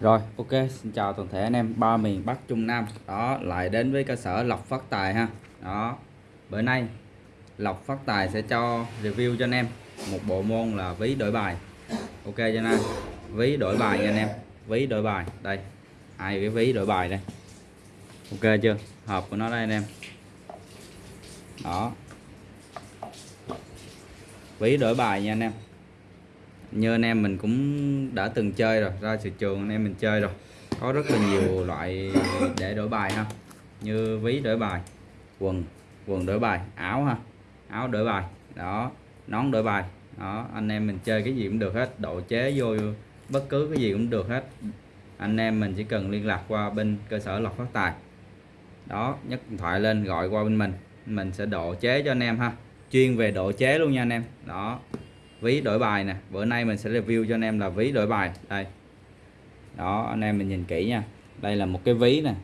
Rồi, ok, xin chào toàn thể anh em ba miền Bắc Trung Nam. Đó, lại đến với cơ sở Lộc Phát Tài ha. Đó. Bữa nay Lộc Phát Tài sẽ cho review cho anh em một bộ môn là ví đổi bài. Ok cho anh em. Ví đổi bài nha anh em. Ví đổi bài. Đây. Hai cái ví đổi bài đây. Ok chưa? Hộp của nó đây anh em. Đó. Ví đổi bài nha anh em như anh em mình cũng đã từng chơi rồi, ra thị trường anh em mình chơi rồi. Có rất là nhiều loại để đổi bài ha. Như ví đổi bài, quần quần đổi bài, áo ha. Áo đổi bài, đó. Nón đổi bài, đó. Anh em mình chơi cái gì cũng được hết. Độ chế vô bất cứ cái gì cũng được hết. Anh em mình chỉ cần liên lạc qua bên cơ sở lọc phát tài. Đó, nhấc điện thoại lên, gọi qua bên mình. Mình sẽ độ chế cho anh em ha. Chuyên về độ chế luôn nha anh em. Đó ví đổi bài nè. Bữa nay mình sẽ review cho anh em là ví đổi bài. Đây. Đó, anh em mình nhìn kỹ nha. Đây là một cái ví nè.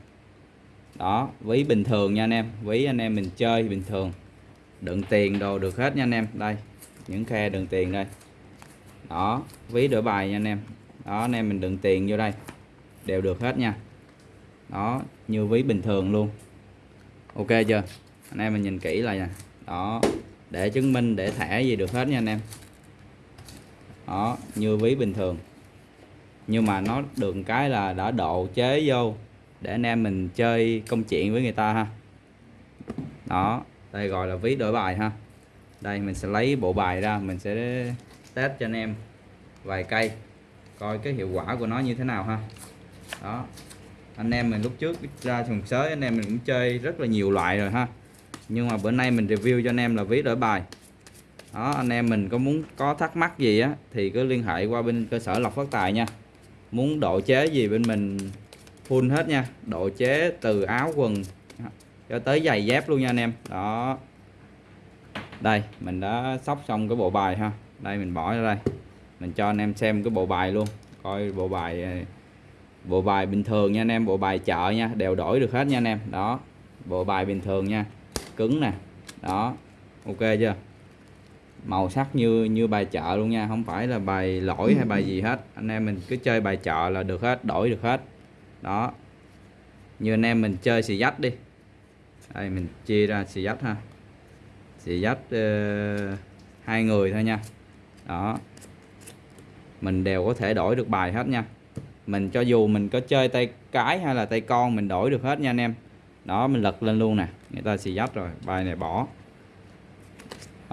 Đó, ví bình thường nha anh em. Ví anh em mình chơi bình thường. Đựng tiền đồ được hết nha anh em. Đây, những khe đựng tiền đây. Đó, ví đổi bài nha anh em. Đó, anh em mình đựng tiền vô đây. Đều được hết nha. Đó, như ví bình thường luôn. Ok chưa? Anh em mình nhìn kỹ lại nè. Đó, để chứng minh, để thẻ gì được hết nha anh em đó, như ví bình thường. Nhưng mà nó được cái là đã độ chế vô để anh em mình chơi công chuyện với người ta ha. Đó, đây gọi là ví đổi bài ha. Đây, mình sẽ lấy bộ bài ra, mình sẽ test cho anh em vài cây, coi cái hiệu quả của nó như thế nào ha. Đó, anh em mình lúc trước ra sòng sới anh em mình cũng chơi rất là nhiều loại rồi ha. Nhưng mà bữa nay mình review cho anh em là ví đổi bài đó, anh em mình có muốn có thắc mắc gì á, thì cứ liên hệ qua bên cơ sở lọc phát tài nha. Muốn độ chế gì bên mình, full hết nha. Độ chế từ áo quần cho tới giày dép luôn nha anh em. Đó. Đây, mình đã sóc xong cái bộ bài ha. Đây, mình bỏ ra đây. Mình cho anh em xem cái bộ bài luôn. Coi bộ bài bộ bài bình thường nha anh em. Bộ bài chợ nha. Đều đổi được hết nha anh em. Đó. Bộ bài bình thường nha. Cứng nè. Đó. Ok chưa? Màu sắc như như bài chợ luôn nha không phải là bài lỗi hay bài gì hết. Anh em mình cứ chơi bài chợ là được hết đổi được hết. Đó. Như anh em mình chơi xì dách đi. Đây mình chia ra xì dách ha. Xì dách uh, hai người thôi nha. Đó. Mình đều có thể đổi được bài hết nha. Mình cho dù mình có chơi tay cái hay là tay con mình đổi được hết nha anh em. Đó mình lật lên luôn nè. Người ta xì dách rồi bài này bỏ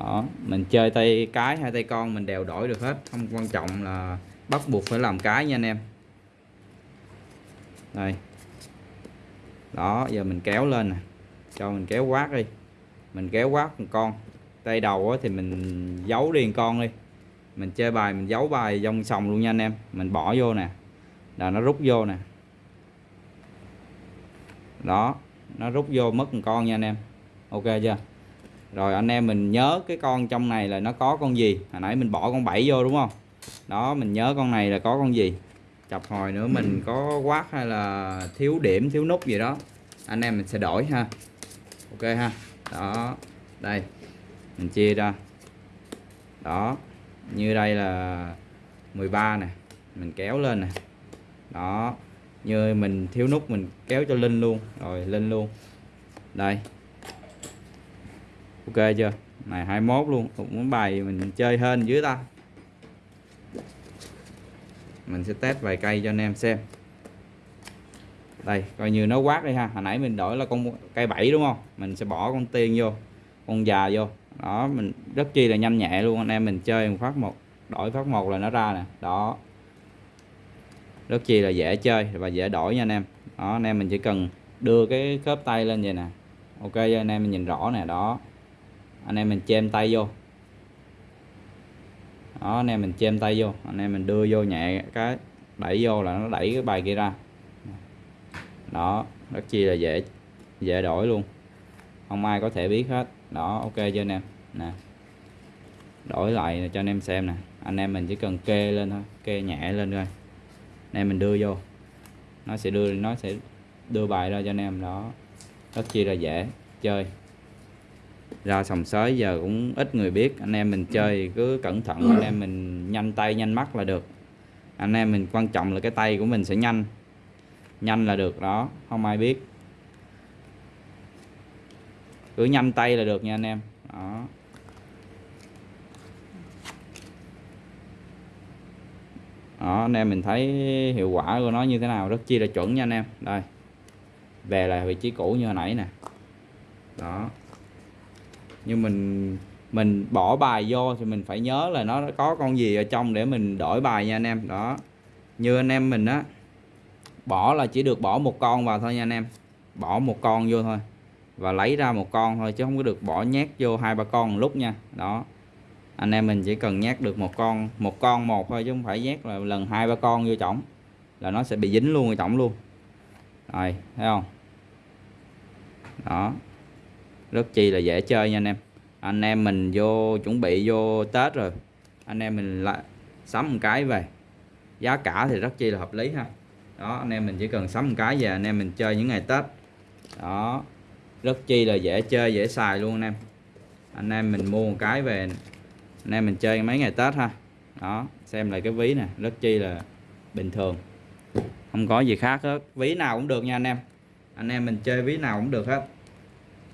đó, mình chơi tay cái hay tay con mình đều đổi được hết. Không quan trọng là bắt buộc phải làm cái nha anh em. Đây. Đó, giờ mình kéo lên nè. Cho mình kéo quát đi. Mình kéo quát một con. Tay đầu thì mình giấu đi con đi. Mình chơi bài, mình giấu bài dòng sòng luôn nha anh em. Mình bỏ vô nè. Là nó rút vô nè. Đó, nó rút vô mất một con nha anh em. Ok chưa? Rồi anh em mình nhớ cái con trong này là nó có con gì? Hồi nãy mình bỏ con bảy vô đúng không? Đó mình nhớ con này là có con gì? Chập hồi nữa mình có quát hay là thiếu điểm thiếu nút gì đó. Anh em mình sẽ đổi ha. Ok ha. Đó đây. Mình chia ra. Đó như đây là 13 nè. Mình kéo lên nè. Đó như mình thiếu nút mình kéo cho linh luôn. Rồi lên luôn. Đây ok chưa? Này 21 luôn. Cũng bài mình chơi hên dưới ta. Mình sẽ test vài cây cho anh em xem. Đây, coi như nó quát đi ha. Hồi nãy mình đổi là con cây 7 đúng không? Mình sẽ bỏ con tiên vô, con già vô. Đó, mình rất chi là nhanh nhẹ luôn. Anh em mình chơi một phát một, đổi phát một là nó ra nè. Đó. Rất chi là dễ chơi và dễ đổi nha anh em. Đó, anh em mình chỉ cần đưa cái khớp tay lên vậy nè. Ok, anh em mình nhìn rõ nè. Đó anh em mình chêm tay vô. Đó, anh em mình chêm tay vô. Anh em mình đưa vô nhẹ cái, đẩy vô là nó đẩy cái bài kia ra. Đó, rất chi là dễ dễ đổi luôn. Không ai có thể biết hết. Đó, ok chưa anh em? Nè. Đổi lại cho anh em xem nè. Anh em mình chỉ cần kê lên thôi, kê nhẹ lên thôi anh em mình đưa vô. Nó sẽ đưa, nó sẽ đưa bài ra cho anh em. Đó, rất chi là dễ chơi ra sòng sới, giờ cũng ít người biết. Anh em mình chơi cứ cẩn thận. Anh em mình nhanh tay, nhanh mắt là được. Anh em mình quan trọng là cái tay của mình sẽ nhanh. Nhanh là được, đó. Không ai biết. Cứ nhanh tay là được nha anh em. Đó. Đó, anh em mình thấy hiệu quả của nó như thế nào, rất chi là chuẩn nha anh em. Đây. Về lại vị trí cũ như hồi nãy nè. Đó nhưng mình mình bỏ bài vô thì mình phải nhớ là nó có con gì ở trong để mình đổi bài nha anh em. Đó. Như anh em mình á, bỏ là chỉ được bỏ một con vào thôi nha anh em. Bỏ một con vô thôi và lấy ra một con thôi chứ không có được bỏ nhét vô hai ba con một lúc nha. Đó. Anh em mình chỉ cần nhét được một con một con một thôi chứ không phải nhét là lần hai ba con vô chổng là nó sẽ bị dính luôn ở chổng luôn. Rồi, thấy không? Đó rất chi là dễ chơi nha anh em. Anh em mình vô chuẩn bị vô Tết rồi. Anh em mình lại sắm một cái về. Giá cả thì rất chi là hợp lý ha. Đó, anh em mình chỉ cần sắm một cái về, anh em mình chơi những ngày Tết. Đó, rất chi là dễ chơi, dễ xài luôn anh em. Anh em mình mua một cái về, anh em mình chơi mấy ngày Tết ha. Đó, xem lại cái ví nè, rất chi là bình thường. Không có gì khác hết. Ví nào cũng được nha anh em. Anh em mình chơi ví nào cũng được hết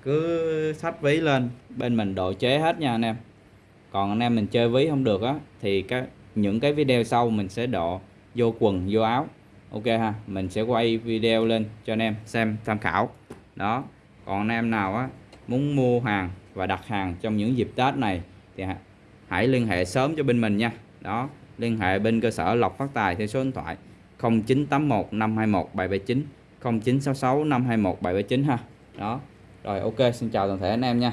cứ sách ví lên, bên mình độ chế hết nha anh em. Còn anh em mình chơi ví không được á, thì cái, những cái video sau mình sẽ độ vô quần, vô áo. Ok ha, mình sẽ quay video lên cho anh em xem tham khảo. Đó, còn anh em nào á, muốn mua hàng và đặt hàng trong những dịp Tết này thì hãy liên hệ sớm cho bên mình nha. Đó, liên hệ bên cơ sở lọc phát tài theo số điện thoại 0981 521 779 0966 521 779 ha. Đó rồi ok xin chào toàn thể anh em nha.